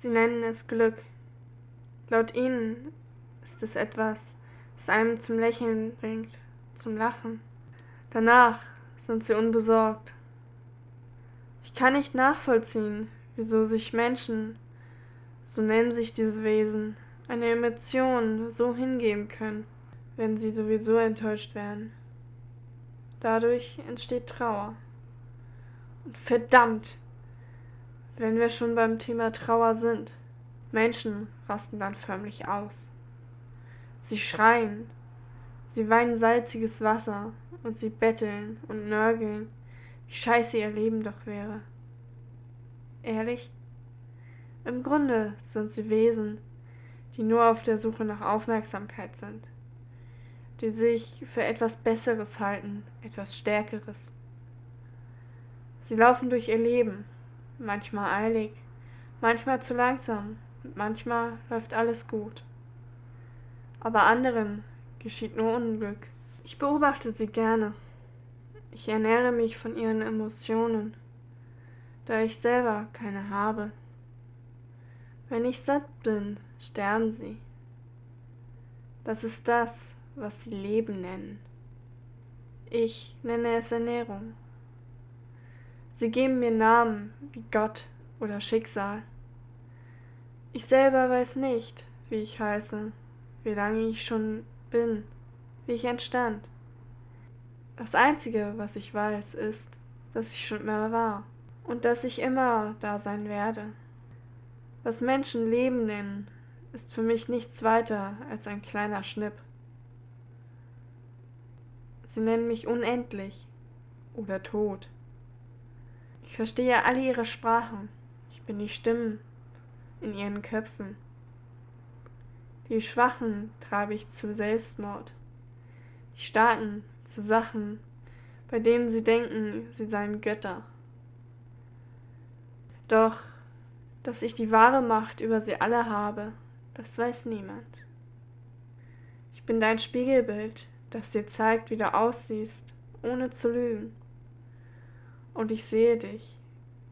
Sie nennen es Glück. Laut ihnen ist es etwas, das einem zum Lächeln bringt, zum Lachen. Danach sind sie unbesorgt. Ich kann nicht nachvollziehen, wieso sich Menschen, so nennen sich diese Wesen, eine Emotion so hingeben können, wenn sie sowieso enttäuscht werden. Dadurch entsteht Trauer. Und verdammt, wenn wir schon beim Thema Trauer sind, Menschen rasten dann förmlich aus. Sie schreien, sie weinen salziges Wasser und sie betteln und nörgeln, wie scheiße ihr Leben doch wäre. Ehrlich? Im Grunde sind sie Wesen, die nur auf der Suche nach Aufmerksamkeit sind, die sich für etwas Besseres halten, etwas Stärkeres. Sie laufen durch ihr Leben, manchmal eilig, manchmal zu langsam, manchmal läuft alles gut. Aber anderen geschieht nur Unglück. Ich beobachte sie gerne. Ich ernähre mich von ihren Emotionen, da ich selber keine habe. Wenn ich satt bin, sterben sie. Das ist das, was sie Leben nennen. Ich nenne es Ernährung. Sie geben mir Namen wie Gott oder Schicksal. Ich selber weiß nicht, wie ich heiße, wie lange ich schon bin, wie ich entstand. Das Einzige, was ich weiß, ist, dass ich schon immer war und dass ich immer da sein werde. Was Menschen Leben nennen, ist für mich nichts weiter als ein kleiner Schnipp. Sie nennen mich unendlich oder tot. Ich verstehe alle ihre Sprachen. Ich bin die Stimmen in ihren Köpfen. Die Schwachen treibe ich zum Selbstmord. Die Starken zu Sachen, bei denen sie denken, sie seien Götter. Doch dass ich die wahre Macht über sie alle habe, das weiß niemand. Ich bin dein Spiegelbild, das dir zeigt, wie du aussiehst, ohne zu lügen. Und ich sehe dich,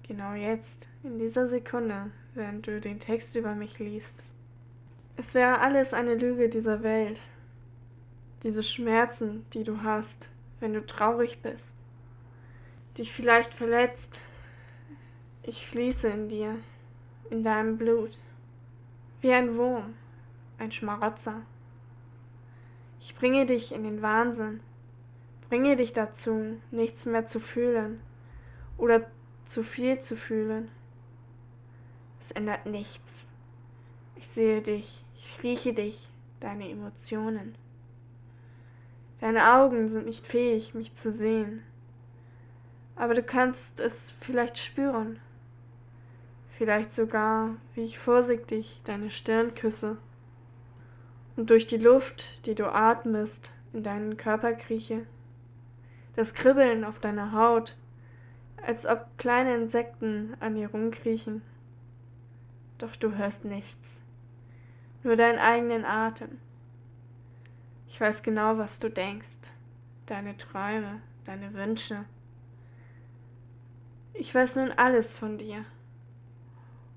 genau jetzt, in dieser Sekunde, während du den Text über mich liest. Es wäre alles eine Lüge dieser Welt. Diese Schmerzen, die du hast, wenn du traurig bist, dich vielleicht verletzt. Ich fließe in dir in deinem Blut, wie ein Wurm, ein Schmarotzer. Ich bringe dich in den Wahnsinn, bringe dich dazu, nichts mehr zu fühlen oder zu viel zu fühlen. Es ändert nichts. Ich sehe dich, ich rieche dich, deine Emotionen. Deine Augen sind nicht fähig, mich zu sehen, aber du kannst es vielleicht spüren vielleicht sogar, wie ich vorsichtig deine Stirn küsse und durch die Luft, die du atmest, in deinen Körper krieche, das Kribbeln auf deiner Haut, als ob kleine Insekten an dir rumkriechen. Doch du hörst nichts, nur deinen eigenen Atem. Ich weiß genau, was du denkst, deine Träume, deine Wünsche. Ich weiß nun alles von dir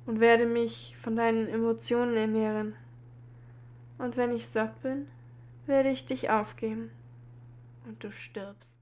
und werde mich von deinen Emotionen ernähren. Und wenn ich satt bin, werde ich dich aufgeben und du stirbst.